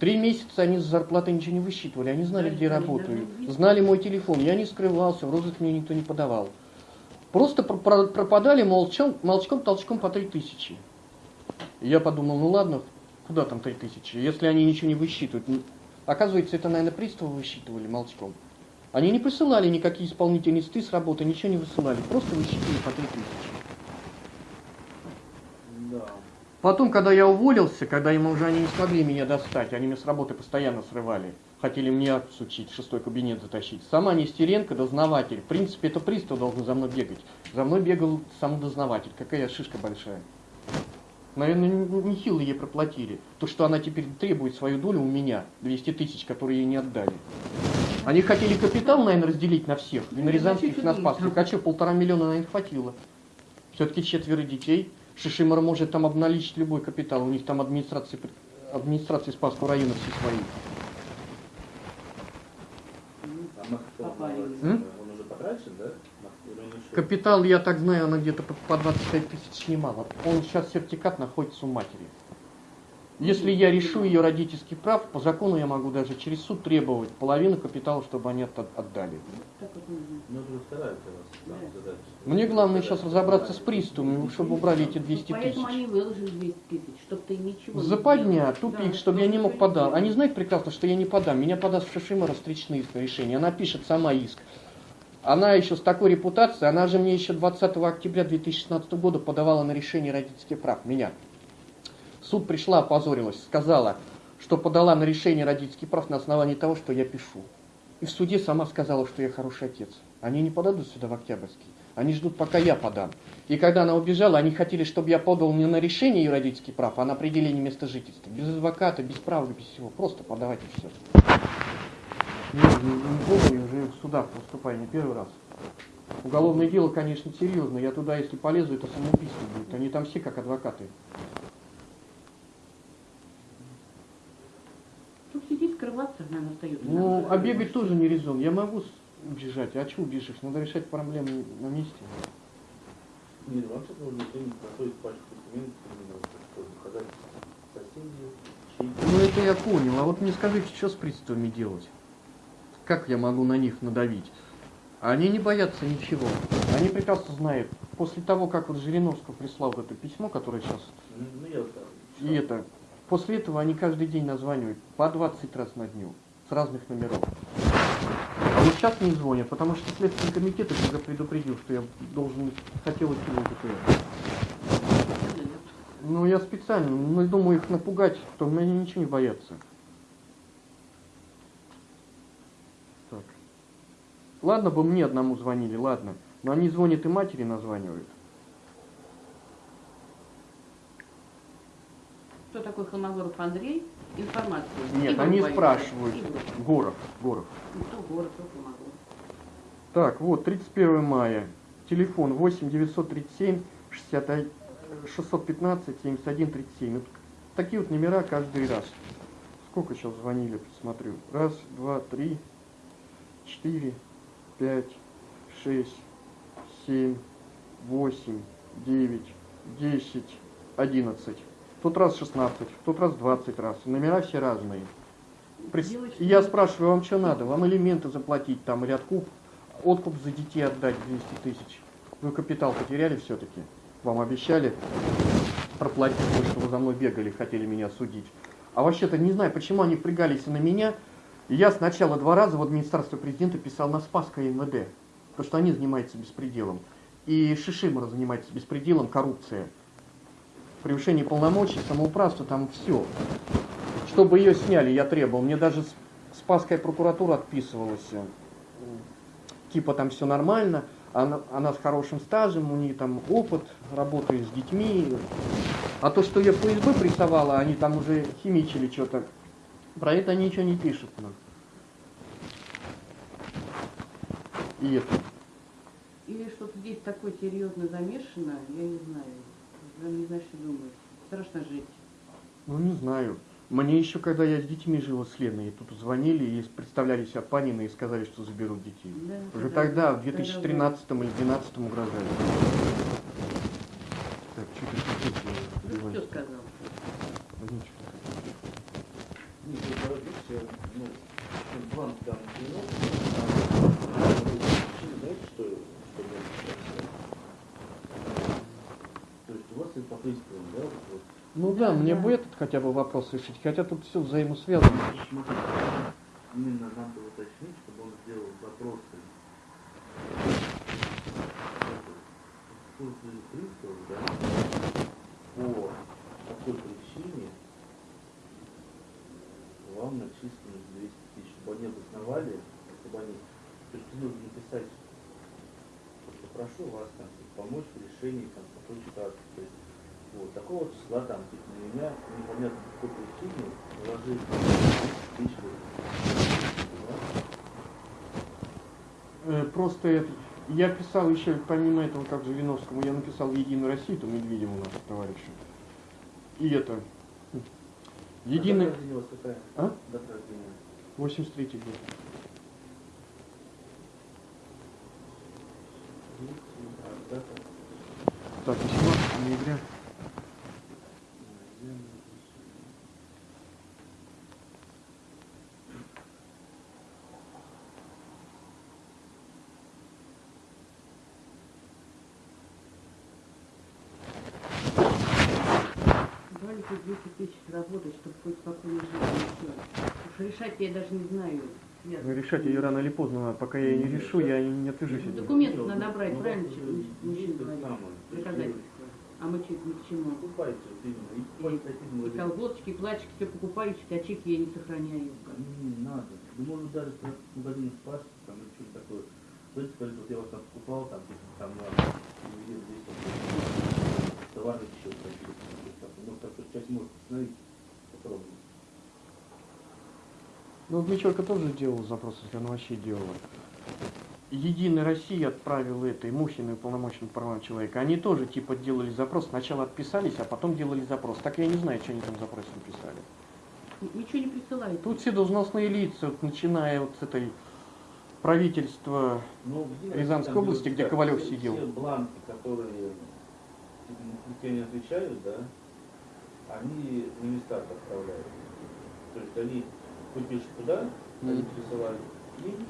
Три месяца они с зарплаты ничего не высчитывали, они знали, где работаю, знали мой телефон, я не скрывался, в розыск мне никто не подавал. Просто про- про- пропадали молчом, молчком, толчком по три тысячи. Я подумал, ну ладно, куда там три тысячи, если они ничего не высчитывают. Оказывается, это, наверное, приставы высчитывали молчком. Они не присылали никакие исполнительные листы с работы, ничего не высылали, просто высчитывали по три тысячи. Да. Потом, когда я уволился, когда им уже они не смогли меня достать, они меня с работы постоянно срывали, хотели мне акт сучить, шестой кабинет затащить. Сама Нестеренко, дознаватель, в принципе, это пристав должен за мной бегать. За мной бегал сам дознаватель, какая шишка большая. Наверное, нехило ей проплатили. То, что она теперь требует свою долю у меня, 200 тысяч, которые ей не отдали. Они хотели капитал, наверное, разделить на всех, и на Рязанских, и на Спасских. А что, полтора миллиона, наверное, хватило. Все-таки четверо детей. Шишимар может там обналичить любой капитал. У них там администрации, администрации Спасского района все свои. М? Капитал, я так знаю, она где-то по- по 25 тысяч снимала. Он сейчас сертикат находится у матери. Если я решу ее родительский прав, по закону я могу даже через суд требовать половину капитала, чтобы они от- отдали. Ну. Мне главное сейчас разобраться с приставами, чтобы убрали эти 200 Поэтому тысяч. они выложили 200 тысяч, чтобы ты ничего не Западня, тупик, чтобы я не мог сделал. Они знают прекрасно, что я не подам. Меня подаст Шишимара встречные решения. Она пишет сама иск. Она еще с такой репутацией, она же мне еще 20 октября 2016 года подавала на решение родительских прав. Меня. Суд пришла, опозорилась, сказала, что подала на решение родительских прав на основании того, что я пишу. И в суде сама сказала, что я хороший отец. Они не подадут сюда в Октябрьский. Они ждут, пока я подам. И когда она убежала, они хотели, чтобы я подал не на решение ее родительских прав, а на определение места жительства. Без адвоката, без права, без всего. Просто подавайте все. Не, не, я уже в судах поступаю не первый раз. Уголовное дело, конечно, серьезное. Я туда, если полезу, это самоубийство будет. Они там все как адвокаты. Тут сидеть, скрываться, наверное, остается. Ну, а бегать тоже не резон. Я могу убежать. А чего убежишь? Надо решать проблемы на месте. Нет, вообще нужно время готовить пачку документов, показать соседей, чьи Ну, это я понял. А вот мне скажите, что с приставами делать? Как я могу на них надавить? Они не боятся ничего. Они прекрасно знают. После того, как вот Жириновского прислал вот это письмо, которое сейчас Ну, ну, я. И это, после этого они каждый день названивают по 20 раз на дню, с разных номеров. А вот сейчас не звонят, потому что Следственный комитет уже предупредил, что я должен, хотел идти в ЛДПР. Ну, я специально, ну, думаю их напугать, то они ничего не боятся. Так. Ладно бы мне одному звонили, ладно. Но они звонят и матери названивают. Кто такой Холмогоров Андрей? Информацию. Нет, Игорь они Борисович. спрашивают. Игорь. Горов, Горов. Ну, кто город, кто Холмогоров. Так, вот, 31 мая. Телефон 8 937 61 615 71 37. Вот такие вот номера каждый раз. Сколько сейчас звонили, посмотрю. Раз, два, три, четыре, пять, шесть, семь, восемь, девять, десять, одиннадцать. В тот раз 16, в тот раз 20 раз. Номера все разные. И я спрашиваю, вам что надо? Вам элементы заплатить там или откуп, откуп за детей отдать 200 тысяч? Вы капитал потеряли все-таки? Вам обещали проплатить, потому что вы за мной бегали, хотели меня судить. А вообще-то не знаю, почему они впрягались и на меня. И я сначала два раза в администрацию президента писал на Спасское МВД, потому что они занимаются беспределом. И Шишимора занимается беспределом, коррупция. Превышение полномочий, самоуправство, там все. Чтобы ее сняли, я требовал. Мне даже Спасская прокуратура отписывалась. э, Типа там все нормально, она, она с хорошим стажем, у нее там опыт, работает с детьми. А то, что ее ФСБ прессовала, они там уже химичили что-то. Про это ничего не пишут нам. И это. Или что-то здесь такое серьезно замешано, я не знаю. Я не знаю, что думать. Страшно жить. Ну, не знаю. Мне еще, когда я с детьми жила с Леной, и тут звонили и представляли себя Панина и сказали, что заберут детей. Да, Уже тогда- тогда, в тогда 2013 или 2012 угрожали. Так, что ты Ну, кто сказал? Ну, говорите, ну, ну, план там ну, знаете, что, что будет сейчас? Это по принципу, да, вот, вот, Ну да, Да, мне да. бы этот хотя бы вопрос решить, хотя тут все взаимосвязано. Смотрите, именно надо уточнить, чтобы он сделал запросы в службе приставов, да, по такой причине вам начислено 200 тысяч, чтобы они обосновали, чтобы они, то есть нужно написать, что прошу вас там помочь в решении там такой ситуации, то есть вот, такого числа там, типа, на меня непонятно по какой причине наложили 200 тысяч рублей. Просто это, я писал еще, помимо этого, как Жириновскому, я написал Единую Россию, то Медведеву нашему товарищу. И это, Единый, Дата у вас какая? А? Дата рождения. 83 год. А, дата? Так, 18 ноября. Дали хоть 200 тысяч работать, чтобы хоть спокойно жить. Уж решать я даже не знаю. Я- Ну, решать ее рано или поздно надо. Пока я ее не решу, я не отвяжусь. от нее. Документов надо брать, Ну, правильно, ну, чем ну, мужчина говорит? Доказательства. А мы чуть ни к чему. Покупайте, и И колготочки, и платьики, все покупали, чуть очки я не сохраняю. Не, не надо. Да может даже в магазине спас, там или что-то такое. Знаете, скажите, вот я вас там покупал, там, типа, там на телевизор здесь там, товарный счет, там, типа, там, ну, так часть может установить, попробуем. Ну, Мичурка тоже делал запрос, если она вообще делала. Единая Россия отправила это, и Мухина, и полномочный правам человека. Они тоже типа делали запрос. Сначала отписались, а потом делали запрос. Так я не знаю, что они там запрос написали. Ничего не присылаете. Тут все должностные лица, вот, начиная вот с этой правительства. Ну, где Рязанской области, где Ковалев сидел. Все бланки, которые те не отвечают, да, они на места отправляют. То есть они пишете туда, они Мгм. присылают им.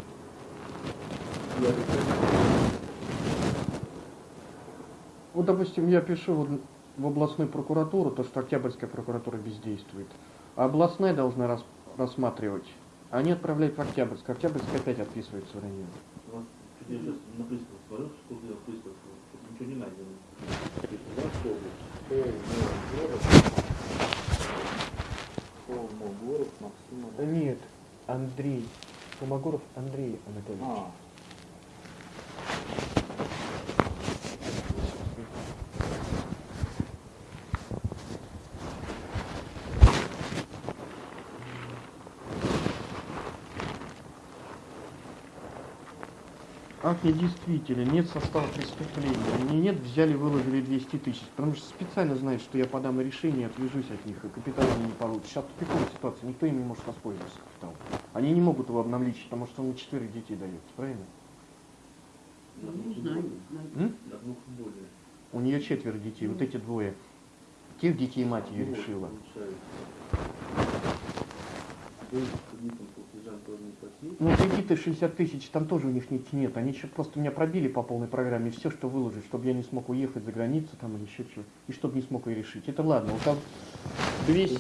Вот, допустим, я пишу вот в областную прокуратуру, то, что Октябрьская прокуратура бездействует. А областная должна рас- рассматривать. Они отправляют в Октябрьск. Октябрьск опять отписывается в районе. У ничего не найдено. Холмогоров. Холмогоров Максим. Нет, Андрей. Фомогоров Андрей Анатольевич. А, Я действительно, нет состава преступления. Мне нет, взяли, выложили 200 тысяч. Потому что специально знают, что я подам решение, отвяжусь от них, и капитал они не получат. Сейчас тупиковая ситуация, никто им не может воспользоваться капиталом. Они не могут его обналичить, потому что он на четверых детей дается, правильно? на двух более. У нее четверо детей, вот эти двое. Тех детей мать ее решила. Ну, кредиты 60 тысяч, там тоже у них нет, нет. Они еще просто меня пробили по полной программе, все, что выложить, чтобы я не смог уехать за границу там или еще что и чтобы не смог ее решить. Это ладно, вот там 200...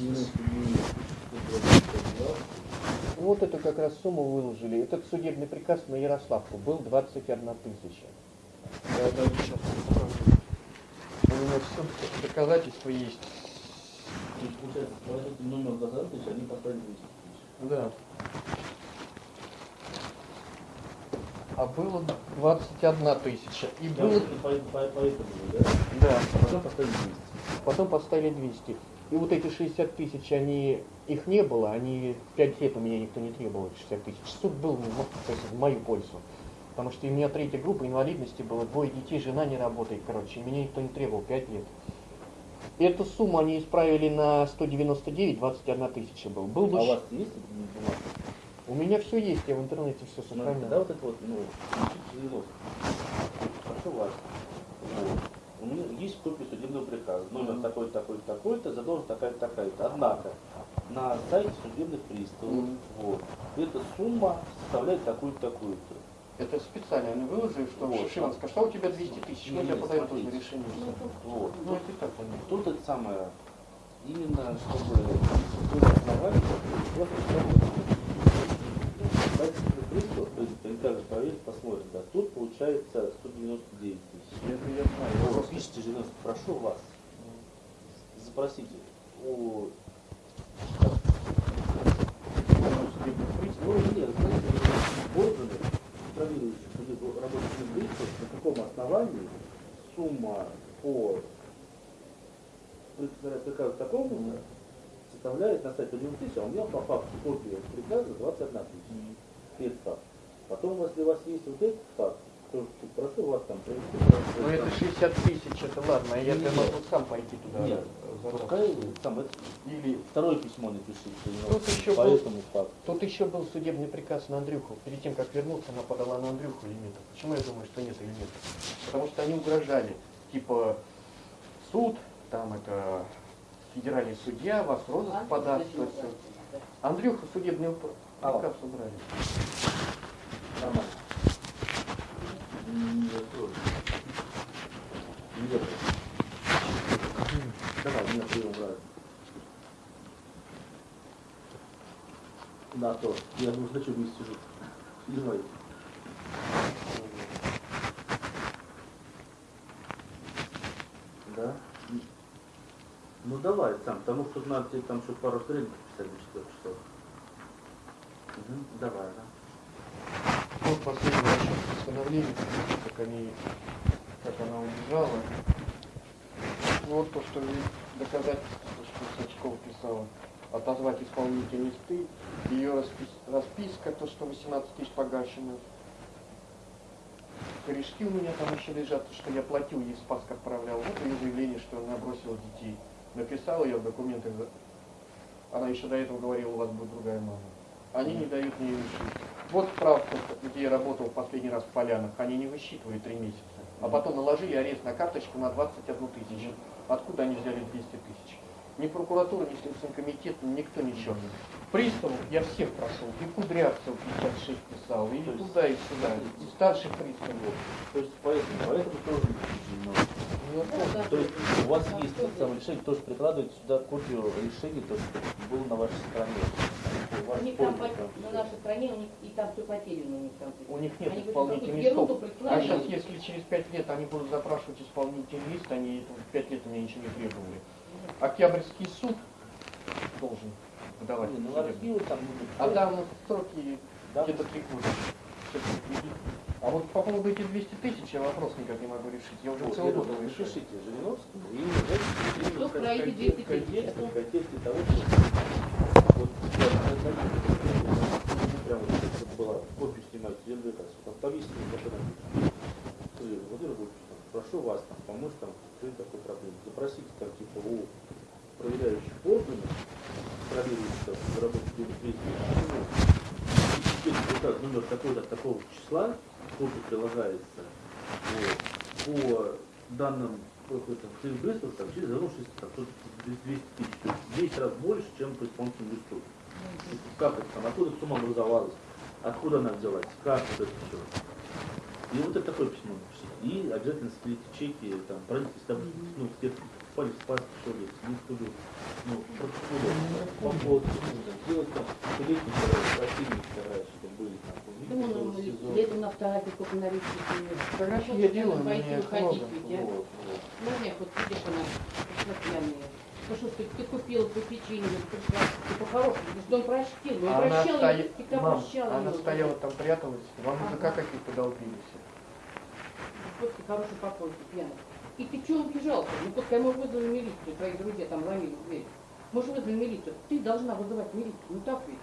Вот эту как раз сумму выложили. Этот судебный приказ на Ярославку был 21 тысяча. Сейчас. У меня все доказательства есть. Газа, то есть они поставили 200 тысяч. Да. А было 21 тысяча. И Я было... по, по, по этому, да? Да. Потом поставили 200. Потом поставили 200. И вот эти 60 тысяч, они, их не было, они 5 лет у меня никто не требовал, эти 60 тысяч. Суд был то есть в мою пользу. Потому что у меня третья группа инвалидности было, двое детей, жена не работает, короче, и меня никто не требовал 5 лет. Эту сумму они исправили на 199, 21 тысяча был. Был бы А у вас есть бумага? У меня все есть, я в интернете все Смотрите, сохраняю. да, вот это вот, ну. Прошу вас. Вот. У меня есть копия судебного приказа. Номер такой-то, такой-то, такой-то, задолженность такая-то, такая-то. Однако, на сайте судебных приставов, Мгм. вот, эта сумма составляет такую-то, такую-то. Это специально они выложили, что Вот. Шишиман сказал, что у тебя 200 тысяч, ну я подаю тоже решение. Вот. Ну это так понятно. Тут это самое, именно чтобы было основание, вот, Дайте пристав, то есть прикажет проверить, посмотрим, да. Тут получается 199 тысяч. Это я знаю. Вот, пишите, Жириновский, прошу вас, запросите у... Ну, нет, органы, контролирующие судеб- рабочих судебных, на каком основании сумма по приказу такому составляет на сайте 1 тысяч, а у меня по факту копия приказа 21 тысяча. Это факт. Потом, если у вас есть вот этот факт, то прошу вас там провести. Ну это 60 тысяч, это ладно, я Нет. могу сам пойти туда. Нет, пускай сам это Или второе письмо напишите, Тут еще по был- этому факту. тут еще был судебный приказ на Андрюху. Перед тем, как вернуться, она подала на Андрюху нет. Почему я думаю, что нет нет? Потому что они угрожали. Типа суд, там это федеральный судья, вас розыск подаст. Андрюха судебный Алло. приказ убрали. Нормально. Нет, тоже. Нет. Давай, меня прием брать. Да, то. Я уже хочу вместе сижу. Давай. Да? Ну давай сам, потому что надо тебе там еще пару страниц писать до 4 часов. Мгм, Давай, да. Вот последний расчет восстановления, как они, как она убежала. Вот то, что доказательство, что Сачкова писала. Отозвать исполнительные листы, ее распис- расписка, то, что 18 тысяч погашено. Корешки у меня там еще лежат, что я платил, ей Спаск отправлял. Вот ее заявление, что она бросила детей. Написала я в документах, она еще до этого говорила, у вас будет другая мама. Они не дают мне решить. Вот справка, где я работал последний раз в Полянах, они не высчитывают три месяца. А потом наложили арест на карточку на 21 тысячу. Откуда они взяли 200 тысяч? Ни прокуратура, ни Следственный комитет, никто ничего. Приставов я всех прошел. И Кудрявцев 56 писал, и То есть- туда, и сюда. И старших приставов. То есть поэтому, поэтому тоже. Ну, помню. То есть у вас есть самое решение, тоже прикладываете сюда копию решения, то, что было на вашей стороне. У Они там да. на нашей стране у них и там все потеряно у них там. У них нет Они исполнительных листов. А сейчас, если через пять лет они будут запрашивать исполнительный лист, они пять лет у меня ничего не требовали. Октябрьский суд должен выдавать. Не, ну архивы там будут. А там сроки Да. где-то три года. А вот по поводу этих 200 тысяч я вопрос никак не могу решить. Я уже Вот, целый год его решаю. напишите Жириновскому и знаете, Что про эти в 200 тысяч? в контексте того, что вот я прямо была копию снимать вот там повесили вот это написано. Владимир Владимирович, там, прошу вас там, помочь там решить такой проблеме. Запросите там типа у проверяющих органов, проверяющих там работу так, номер такого-то такого числа, копия прилагается, вот, по данным какой-то Фейсбук, там через вернувшись там что-то 200 тысяч, то есть 10 раз больше, чем по исполнительному листу. Как это там, откуда сумма образовалась, откуда она взялась, как вот это все. И вот это такое письмо напишите. И обязательно склейте чеки, там, правительство, там, ну, где в паспорт, что ли, не буду, ну, протоколы, по поводу, сделать там, летний противник, чтобы были там, ну, что летом на фотографии сколько нарисуют. Фотографии я делаю, пойти уходить ведь, а? Ну, нет, вот видишь, она пришла пьяная. Ну что ж ты, ты купила по печенью, пришла, ты по-хорошему, что он простил, он прощал, всегда Мам, прощал она стояла там, пряталась, вам Ага. языка какие-то долбились. Вот ты хороший покойник, пьяный. И ты чего убежал-то? Ну, пускай мы вызвали милицию, твои друзья там ломили в дверь. Мы же вызвали милицию. Ты должна вызывать милицию, ну так ведь.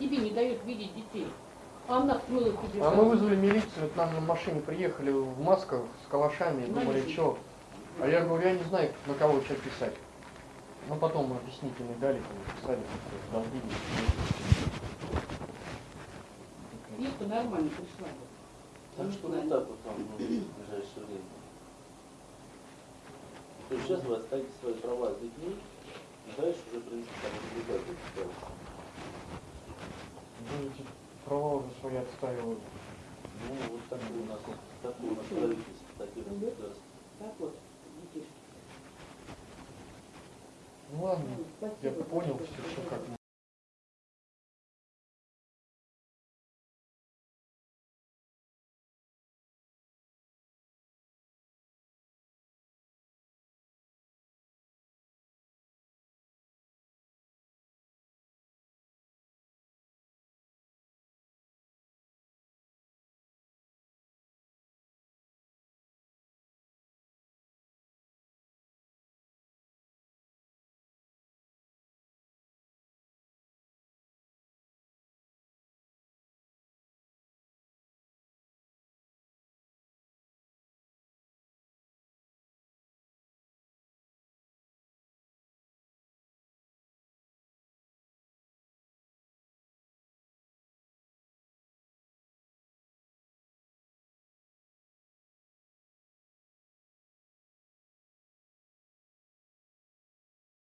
Тебе не дают видеть детей. А она смыла тебе. А мы вызвали милицию, вот нам на машине приехали в масках с калашами, думали, Знаете. что. А я говорю, я не знаю, на кого что писать. Ну потом объяснительные дали, писали, долбились. Девка нормально пришла. Так что вот так вот там ну, в ближайшее время. То есть сейчас вы оставите свои права с детьми, и дальше уже, в принципе, там другая будет ситуация. Будете права уже свои отстаивали. Ну, вот такое у нас, такое у нас правительство, такие у нас государства. Так вот, детишки. Ну ладно, Ну, я понял все, что как